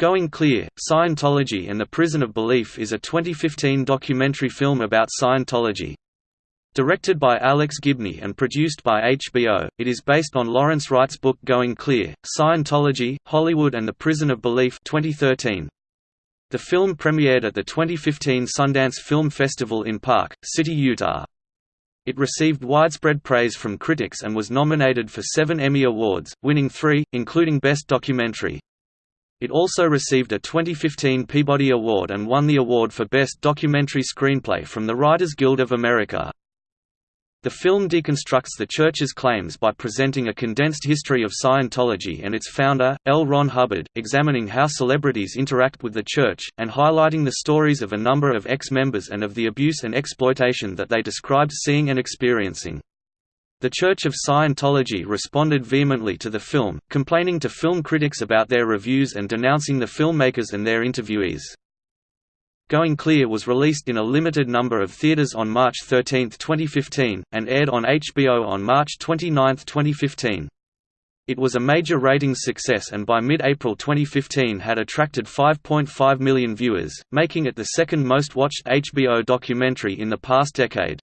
Going Clear, Scientology and the Prison of Belief is a 2015 documentary film about Scientology. Directed by Alex Gibney and produced by HBO, it is based on Lawrence Wright's book Going Clear, Scientology, Hollywood and the Prison of Belief 2013. The film premiered at the 2015 Sundance Film Festival in Park City, Utah. It received widespread praise from critics and was nominated for seven Emmy Awards, winning three, including Best Documentary. It also received a 2015 Peabody Award and won the award for Best Documentary Screenplay from the Writers Guild of America. The film deconstructs the Church's claims by presenting a condensed history of Scientology and its founder, L. Ron Hubbard, examining how celebrities interact with the Church, and highlighting the stories of a number of ex-members and of the abuse and exploitation that they described seeing and experiencing. The Church of Scientology responded vehemently to the film, complaining to film critics about their reviews and denouncing the filmmakers and their interviewees. Going Clear was released in a limited number of theaters on March 13, 2015, and aired on HBO on March 29, 2015. It was a major ratings success and by mid-April 2015 had attracted 5.5 million viewers, making it the second most watched HBO documentary in the past decade.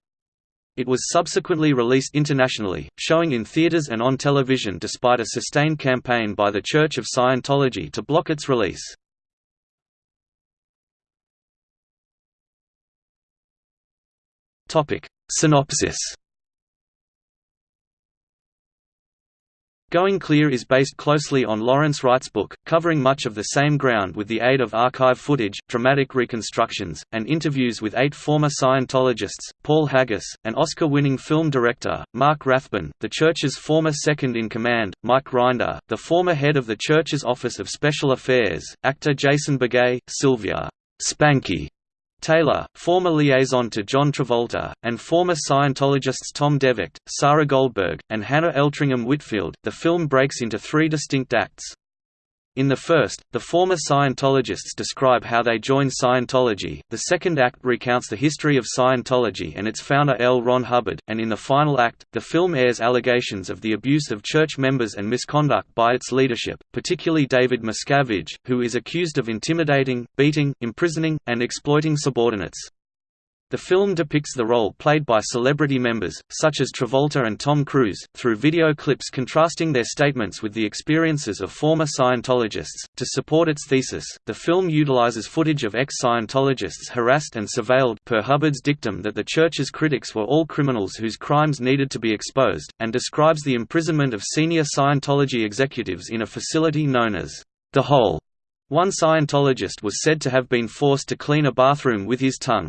It was subsequently released internationally, showing in theaters and on television despite a sustained campaign by the Church of Scientology to block its release. Synopsis Going Clear is based closely on Lawrence Wright's book, covering much of the same ground with the aid of archive footage, dramatic reconstructions, and interviews with eight former Scientologists, Paul Haggis, an Oscar-winning film director, Mark Rathbun, the Church's former second-in-command, Mike Rinder, the former head of the Church's Office of Special Affairs, actor Jason Beghe, Sylvia Spanky Taylor, former liaison to John Travolta, and former Scientologists Tom De Vocht, Sarah Goldberg, and Hannah Eltringham Whitfield, the film breaks into three distinct acts. In the first, the former Scientologists describe how they joined Scientology, the second act recounts the history of Scientology and its founder L. Ron Hubbard, and in the final act, the film airs allegations of the abuse of church members and misconduct by its leadership, particularly David Miscavige, who is accused of intimidating, beating, imprisoning, and exploiting subordinates. The film depicts the role played by celebrity members, such as Travolta and Tom Cruise, through video clips contrasting their statements with the experiences of former Scientologists. To support its thesis, the film utilizes footage of ex Scientologists harassed and surveilled per Hubbard's dictum that the Church's critics were all criminals whose crimes needed to be exposed, and describes the imprisonment of senior Scientology executives in a facility known as the Hole. One Scientologist was said to have been forced to clean a bathroom with his tongue.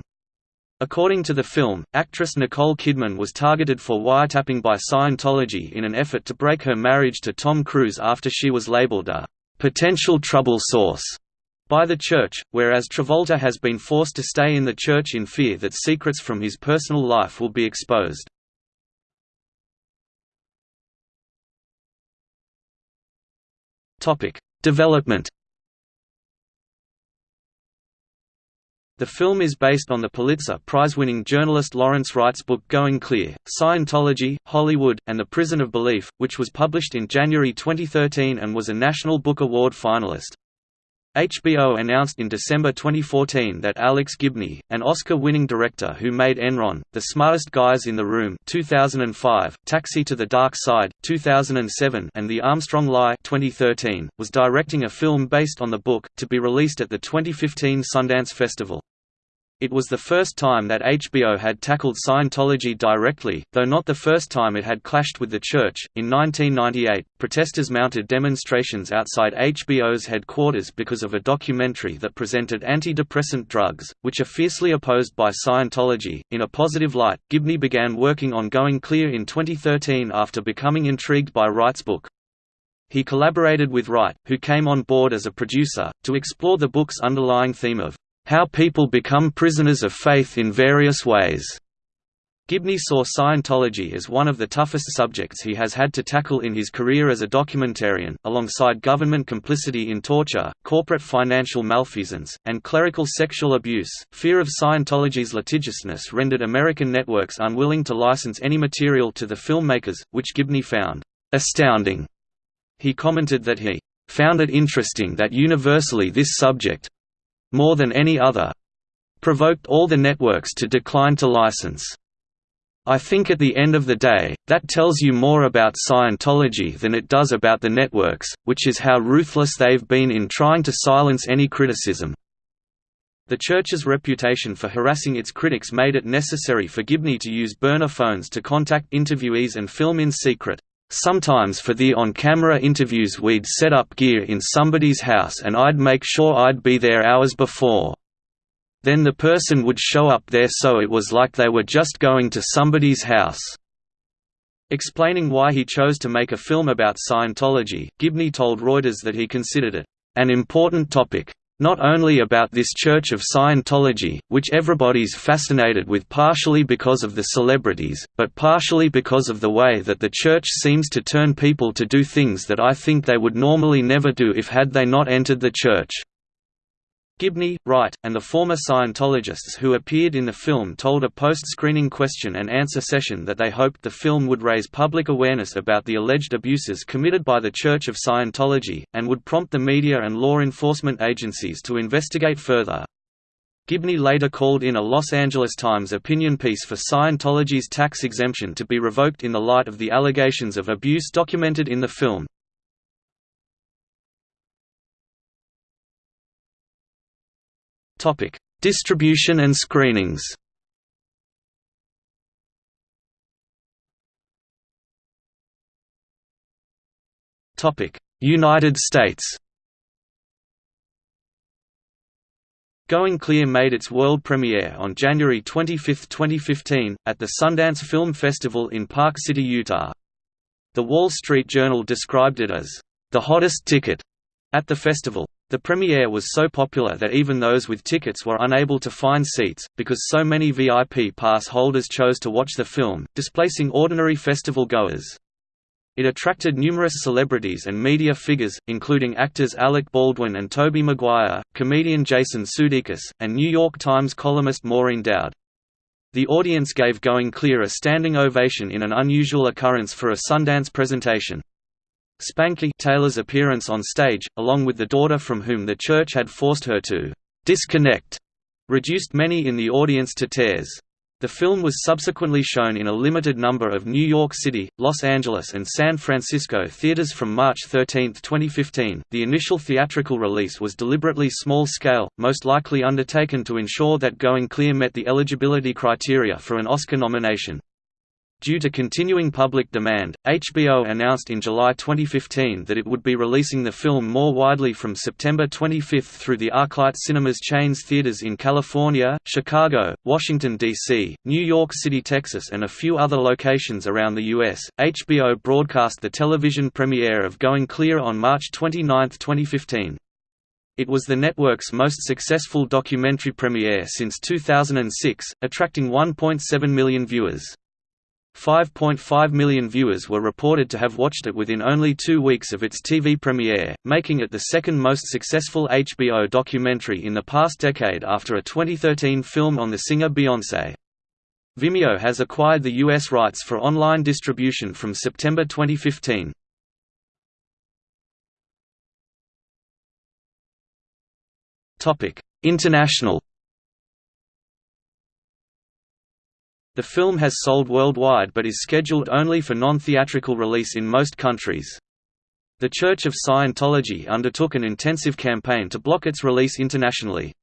According to the film, actress Nicole Kidman was targeted for wiretapping by Scientology in an effort to break her marriage to Tom Cruise after she was labeled a potential trouble source by the church, whereas Travolta has been forced to stay in the church in fear that secrets from his personal life will be exposed. Development The film is based on the Pulitzer Prize-winning journalist Lawrence Wright's book Going Clear, Scientology, Hollywood, and the Prison of Belief, which was published in January 2013 and was a National Book Award finalist. HBO announced in December 2014 that Alex Gibney, an Oscar-winning director who made Enron, The Smartest Guys in the Room 2005, Taxi to the Dark Side 2007, and The Armstrong Lie 2013, was directing a film based on the book, to be released at the 2015 Sundance Festival. It was the first time that HBO had tackled Scientology directly, though not the first time it had clashed with the Church. In 1998, protesters mounted demonstrations outside HBO's headquarters because of a documentary that presented antidepressant drugs, which are fiercely opposed by Scientology. In a positive light, Gibney began working on Going Clear in 2013 after becoming intrigued by Wright's book. He collaborated with Wright, who came on board as a producer, to explore the book's underlying theme of how People Become Prisoners of Faith in Various Ways. Gibney saw Scientology as one of the toughest subjects he has had to tackle in his career as a documentarian, alongside government complicity in torture, corporate financial malfeasance, and clerical sexual abuse. Fear of Scientology's litigiousness rendered American networks unwilling to license any material to the filmmakers, which Gibney found astounding. He commented that he found it interesting that universally this subject—more than any other—provoked all the networks to decline to license. I think at the end of the day, that tells you more about Scientology than it does about the networks, which is how ruthless they've been in trying to silence any criticism. The church's reputation for harassing its critics made it necessary for Gibney to use burner phones to contact interviewees and film in secret. Sometimes for the on-camera interviews we'd set up gear in somebody's house and I'd make sure I'd be there hours before. Then the person would show up there so it was like they were just going to somebody's house. Explaining why he chose to make a film about Scientology, Gibney told Reuters that he considered it, "...an important topic. Not only about this Church of Scientology, which everybody's fascinated with partially because of the celebrities, but partially because of the way that the Church seems to turn people to do things that I think they would normally never do if had they not entered the Church." Gibney, Wright, and the former Scientologists who appeared in the film told a post-screening question-and-answer session that they hoped the film would raise public awareness about the alleged abuses committed by the Church of Scientology, and would prompt the media and law enforcement agencies to investigate further. Gibney later called in a Los Angeles Times opinion piece for Scientology's tax exemption to be revoked in the light of the allegations of abuse documented in the film. Topic: Distribution and screenings. Topic: United States. Going Clear made its world premiere on January 25, 2015, at the Sundance Film Festival in Park City, Utah. The Wall Street Journal described it as, "...the hottest ticket," at the festival. The premiere was so popular that even those with tickets were unable to find seats, because so many VIP pass holders chose to watch the film, displacing ordinary festival goers. It attracted numerous celebrities and media figures, including actors Alec Baldwin and Tobey Maguire, comedian Jason Sudeikis, and New York Times columnist Maureen Dowd. The audience gave Going Clear a standing ovation in an unusual occurrence for a Sundance presentation. Spanky Taylor's appearance on stage, along with the daughter from whom the church had forced her to disconnect, reduced many in the audience to tears. The film was subsequently shown in a limited number of New York City, Los Angeles, and San Francisco theaters from March 13, 2015. The initial theatrical release was deliberately small scale, most likely undertaken to ensure that Going Clear met the eligibility criteria for an Oscar nomination. Due to continuing public demand, HBO announced in July 2015 that it would be releasing the film more widely from September 25 through the ArcLight Cinemas chain's theaters in California, Chicago, Washington, D.C., New York City, Texas, and a few other locations around the U.S. HBO broadcast the television premiere of Going Clear on March 29, 2015. It was the network's most successful documentary premiere since 2006, attracting 1.7 million viewers. 5.5 million viewers were reported to have watched it within only two weeks of its TV premiere, making it the second most successful HBO documentary in the past decade after a 2013 film on the singer Beyoncé. Vimeo has acquired the U.S. rights for online distribution from September 2015. International The film has sold worldwide but is scheduled only for non-theatrical release in most countries. The Church of Scientology undertook an intensive campaign to block its release internationally.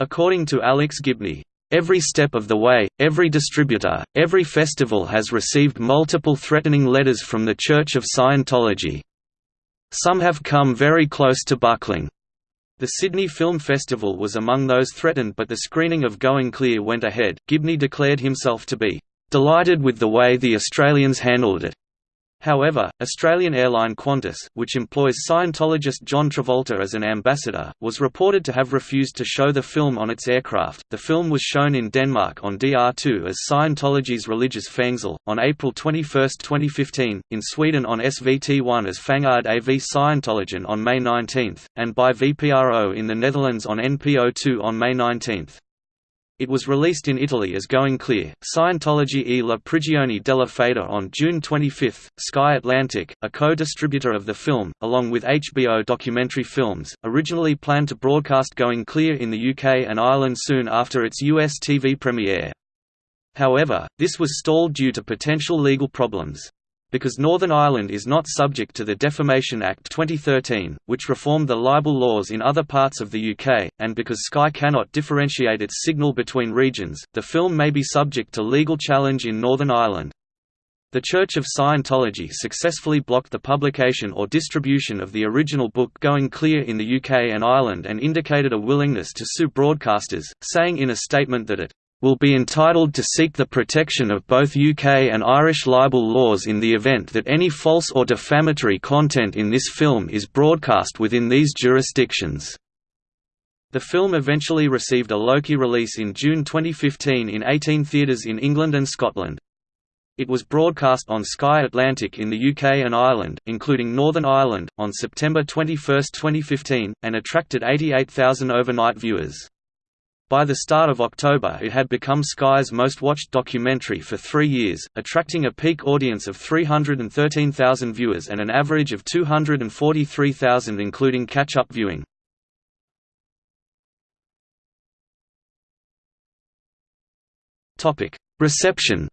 According to Alex Gibney, Every step of the way, every distributor, every festival has received multiple threatening letters from the Church of Scientology. Some have come very close to buckling. The Sydney Film Festival was among those threatened but the screening of Going Clear went ahead. Gibney declared himself to be delighted with the way the Australians handled it. However, Australian airline Qantas, which employs Scientologist John Travolta as an ambassador, was reported to have refused to show the film on its aircraft. The film was shown in Denmark on DR2 as Scientology's religious Fængsel, on April 21, 2015, in Sweden on SVT1 as Fangard AV Scientologen on May 19, and by VPRO in the Netherlands on NPO2 on May 19. It was released in Italy as Going Clear, Scientology e la prigione della fede on June 25. Sky Atlantic, a co-distributor of the film, along with HBO documentary films, originally planned to broadcast Going Clear in the UK and Ireland soon after its US TV premiere. However, this was stalled due to potential legal problems. Because Northern Ireland is not subject to the Defamation Act 2013, which reformed the libel laws in other parts of the UK, and because Sky cannot differentiate its signal between regions, the film may be subject to legal challenge in Northern Ireland. The Church of Scientology successfully blocked the publication or distribution of the original book Going Clear in the UK and Ireland and indicated a willingness to sue broadcasters, saying in a statement that it will be entitled to seek the protection of both UK and Irish libel laws in the event that any false or defamatory content in this film is broadcast within these jurisdictions. The film eventually received a Loki release in June 2015 in 18 theatres in England and Scotland. It was broadcast on Sky Atlantic in the UK and Ireland, including Northern Ireland, on September 21, 2015, and attracted 88,000 overnight viewers. By the start of October it had become Sky's most watched documentary for three years, attracting a peak audience of 313,000 viewers and an average of 243,000 including catch-up viewing. Reception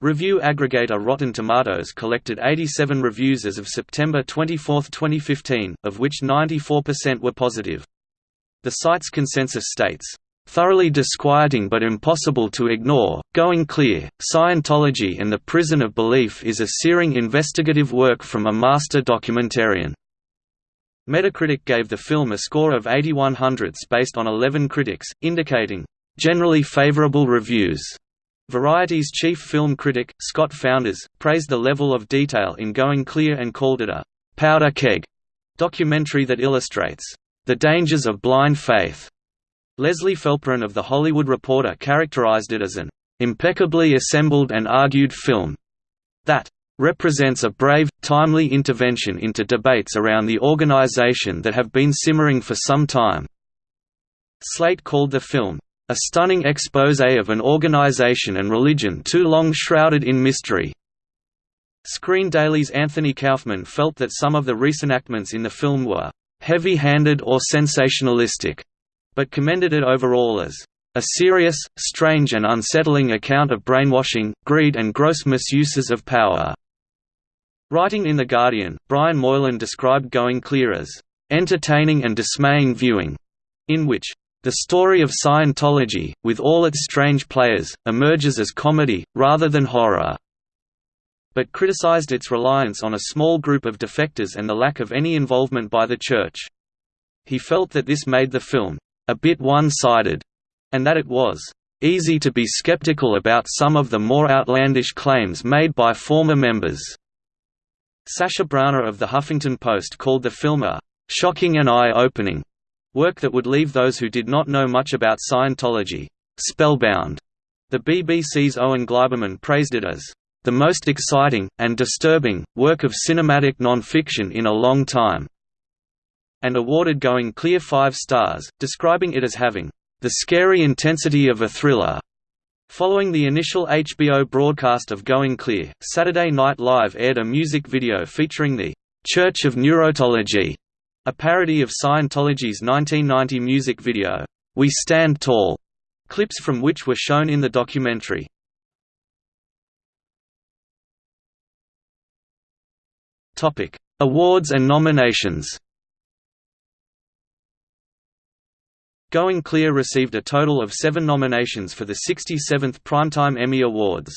Review aggregator Rotten Tomatoes collected 87 reviews as of September 24, 2015, of which 94% were positive. The site's consensus states, "...thoroughly disquieting but impossible to ignore, Going Clear, Scientology and the Prison of Belief is a searing investigative work from a master documentarian." Metacritic gave the film a score of 81 hundredths based on 11 critics, indicating, "...generally favorable reviews." Variety's chief film critic, Scott Foundas, praised the level of detail in Going Clear and called it a «powder keg» documentary that illustrates «the dangers of blind faith». Leslie Felperin of The Hollywood Reporter characterized it as an «impeccably assembled and argued film» that represents a brave, timely intervention into debates around the organization that have been simmering for some time. Slate called the film, a stunning exposé of an organization and religion too long shrouded in mystery. Screen Daily's Anthony Kaufman felt that some of the reenactments in the film were heavy-handed or sensationalistic, but commended it overall as a serious, strange and unsettling account of brainwashing, greed and gross misuses of power." Writing in The Guardian, Brian Moylan described Going Clear as, "...entertaining and dismaying viewing," in which the story of Scientology, with all its strange players, emerges as comedy, rather than horror. But criticized its reliance on a small group of defectors and the lack of any involvement by the Church. He felt that this made the film, a bit one-sided, and that it was easy to be skeptical about some of the more outlandish claims made by former members. Sasha Bronner of The Huffington Post called the film a shocking and eye-opening Work that would leave those who did not know much about Scientology spellbound. The BBC's Owen Gleiberman praised it as the most exciting, and disturbing, work of cinematic non-fiction in a long time, and awarded Going Clear five stars, describing it as having the scary intensity of a thriller. Following the initial HBO broadcast of Going Clear, Saturday Night Live aired a music video featuring the Church of Neurotology a parody of Scientology's 1990 music video, We Stand Tall, clips from which were shown in the documentary. Awards and nominations Going Clear received a total of seven nominations for the 67th Primetime Emmy Awards.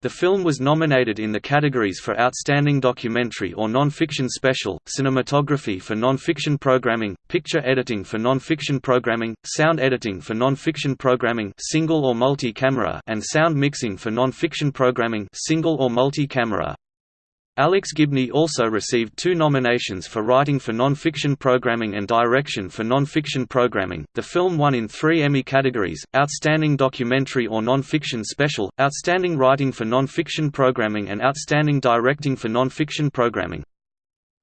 The film was nominated in the categories for Outstanding Documentary or Non-Fiction Special, Cinematography for Non-Fiction Programming, Picture Editing for Non-Fiction Programming, Sound Editing for Non-Fiction Programming single or multi-camera and Sound Mixing for Non-Fiction Programming single or multi-camera. Alex Gibney also received two nominations for writing for non-fiction programming and direction for non-fiction programming. The film won in three Emmy categories: Outstanding Documentary or Non-Fiction Special, Outstanding Writing for Non-Fiction Programming, and Outstanding Directing for Non-Fiction Programming.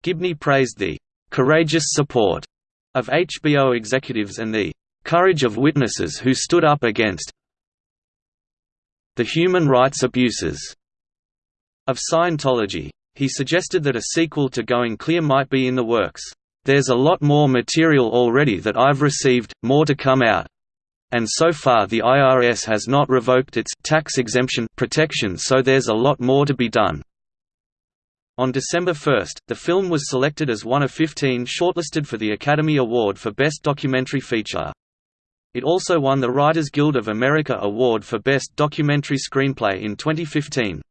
Gibney praised the courageous support of HBO executives and the "...courage of witnesses who stood up against the human rights abuses." of Scientology. He suggested that a sequel to Going Clear might be in the works. There's a lot more material already that I've received, more to come out. And so far the IRS has not revoked its tax exemption protection so there's a lot more to be done. On December 1, the film was selected as one of 15 shortlisted for the Academy Award for Best Documentary Feature. It also won the Writers Guild of America Award for Best Documentary Screenplay in 2015.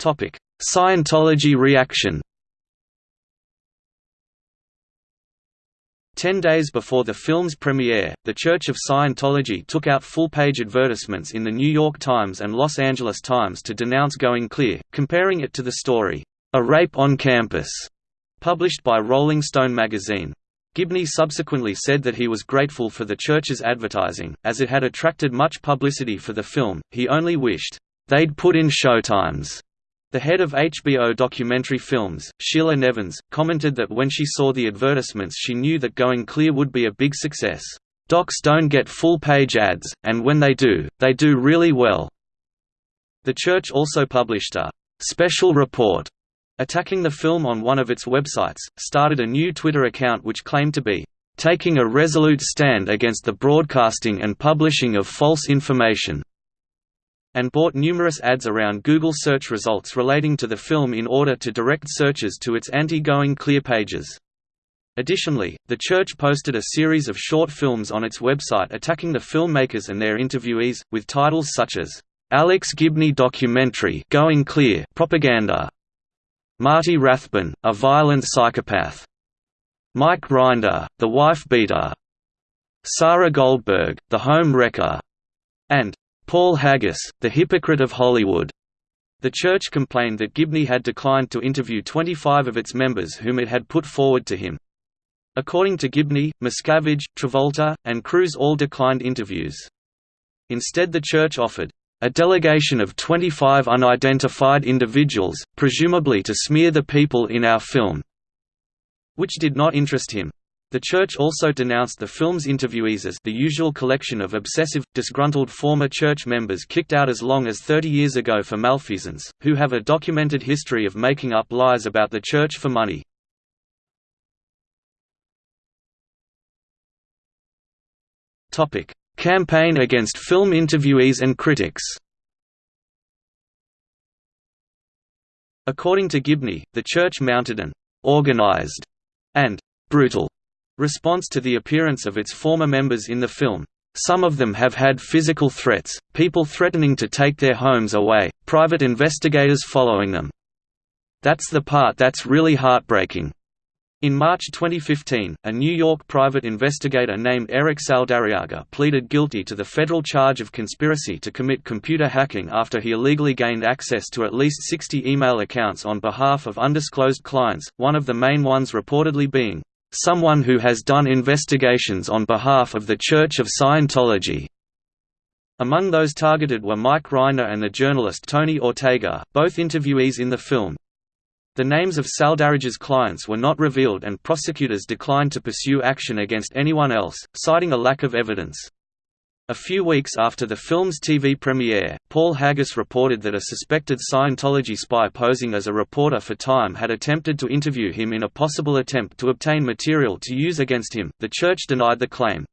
Scientology reaction Ten days before the film's premiere, the Church of Scientology took out full-page advertisements in the New York Times and Los Angeles Times to denounce Going Clear, comparing it to the story, A Rape on Campus, published by Rolling Stone magazine. Gibney subsequently said that he was grateful for the church's advertising, as it had attracted much publicity for the film, he only wished, "...they'd put in showtimes." The head of HBO documentary films, Sheila Nevins, commented that when she saw the advertisements she knew that Going Clear would be a big success. Docs don't get full-page ads, and when they do, they do really well. The church also published a «special report» attacking the film on one of its websites, started a new Twitter account which claimed to be «taking a resolute stand against the broadcasting and publishing of false information», and bought numerous ads around Google search results relating to the film in order to direct searches to its anti-going clear pages. Additionally, the church posted a series of short films on its website attacking the filmmakers and their interviewees, with titles such as, "'Alex Gibney Documentary Going Clear Propaganda", Marty Rathbun, A Violent Psychopath", Mike Rinder, The Wife Beater", Sarah Goldberg, The Home Wrecker", and Paul Haggis, the hypocrite of Hollywood. The church complained that Gibney had declined to interview 25 of its members whom it had put forward to him. According to Gibney, Miscavige, Travolta, and Cruise all declined interviews. Instead the church offered a delegation of 25 unidentified individuals, presumably to smear the people in our film, which did not interest him. The church also denounced the film's interviewees as the usual collection of obsessive, disgruntled former church members kicked out as long as 30 years ago for malfeasance, who have a documented history of making up lies about the church for money. Campaign against film interviewees and critics According to Gibney, the church mounted an «organized» and «brutal» response to the appearance of its former members in the film. Some of them have had physical threats, people threatening to take their homes away, private investigators following them. That's the part that's really heartbreaking. In March 2015, a New York private investigator named Eric Saldarriaga pleaded guilty to the federal charge of conspiracy to commit computer hacking after he illegally gained access to at least 60 email accounts on behalf of undisclosed clients, one of the main ones reportedly being someone who has done investigations on behalf of the Church of Scientology. Among those targeted were Mike Rinder and the journalist Tony Ortega, both interviewees in the film. The names of Saldarriaga's clients were not revealed and prosecutors declined to pursue action against anyone else, citing a lack of evidence. A few weeks after the film's TV premiere, Paul Haggis reported that a suspected Scientology spy posing as a reporter for Time had attempted to interview him in a possible attempt to obtain material to use against him. The church denied the claim.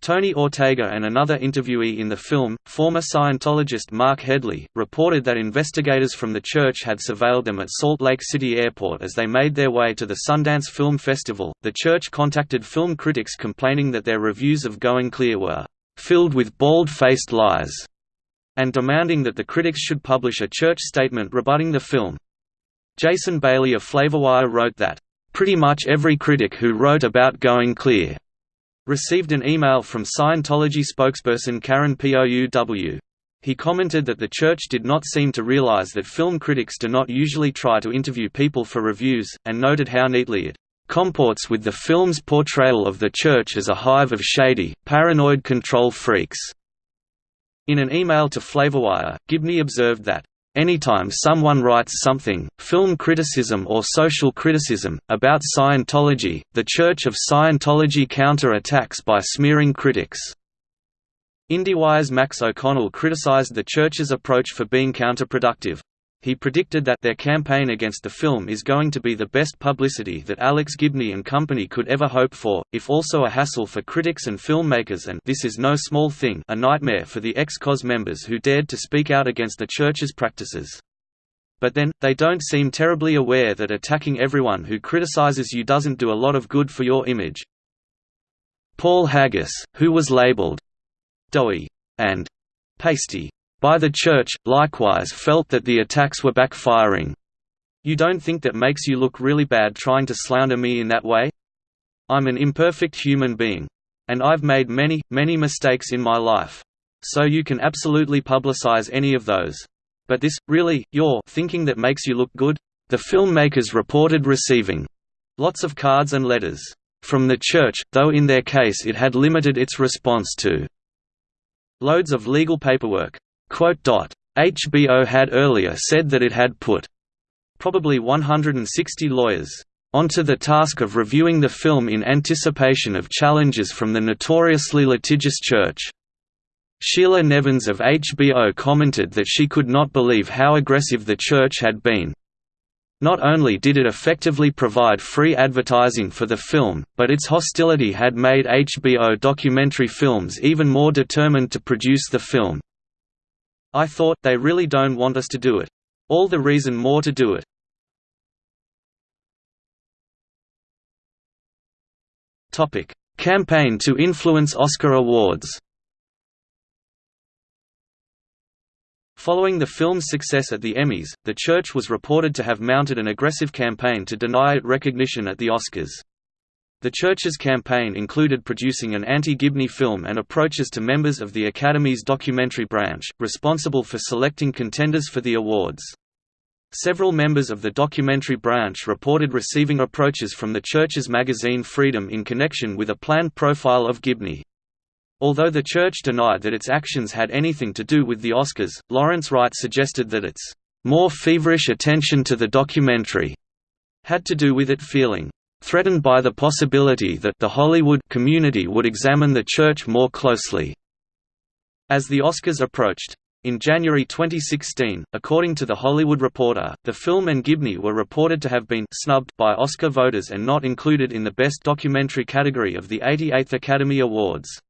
Tony Ortega and another interviewee in the film, former Scientologist Mark Headley, reported that investigators from the church had surveilled them at Salt Lake City Airport as they made their way to the Sundance Film Festival. The church contacted film critics complaining that their reviews of Going Clear were filled with bald-faced lies, and demanding that the critics should publish a church statement rebutting the film. Jason Bailey of Flavorwire wrote that, "...pretty much every critic who wrote about Going Clear," received an email from Scientology spokesperson Karin Pouw. He commented that the church did not seem to realize that film critics do not usually try to interview people for reviews, and noted how neatly it comports with the film's portrayal of the Church as a hive of shady, paranoid control freaks. In an email to Flavorwire, Gibney observed that, Anytime someone writes something, film criticism or social criticism, about Scientology, the Church of Scientology counter-attacks by smearing critics. IndieWire's Max O'Connell criticized the Church's approach for being counterproductive. He predicted that their campaign against the film is going to be the best publicity that Alex Gibney and company could ever hope for, if also a hassle for critics and filmmakers and this is no small thing a nightmare for the ex-COS members who dared to speak out against the church's practices. But then, they don't seem terribly aware that attacking everyone who criticizes you doesn't do a lot of good for your image. Paul Haggis, who was labeled doughy and pasty by the Church, likewise felt that the attacks were backfiring. You don't think that makes you look really bad trying to slander me in that way? I'm an imperfect human being. And I've made many, many mistakes in my life. So you can absolutely publicize any of those. But this, really, you're thinking that makes you look good? The filmmakers reported receiving lots of cards and letters from the church, though in their case it had limited its response to loads of legal paperwork. HBO had earlier said that it had put probably 160 lawyers onto the task of reviewing the film in anticipation of challenges from the notoriously litigious church. Sheila Nevins of HBO commented that she could not believe how aggressive the church had been. Not only did it effectively provide free advertising for the film, but its hostility had made HBO documentary films even more determined to produce the film. I thought, they really don't want us to do it. All the reason more to do it. Campaign to influence Oscar awards Following the film's success at the Emmys, the church was reported to have mounted an aggressive campaign to deny it recognition at the Oscars. The church's campaign included producing an anti-Gibney film and approaches to members of the Academy's documentary branch, responsible for selecting contenders for the awards. Several members of the documentary branch reported receiving approaches from the church's magazine Freedom in connection with a planned profile of Gibney. Although the church denied that its actions had anything to do with the Oscars, Lawrence Wright suggested that its more feverish attention to the documentary had to do with it feeling threatened by the possibility that the Hollywood community would examine the church more closely. As the Oscars approached, in January 2016, according to The Hollywood Reporter, the film and Gibney were reported to have been snubbed by Oscar voters and not included in the Best Documentary category of the 88th Academy Awards.